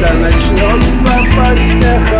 когда начнется потеха.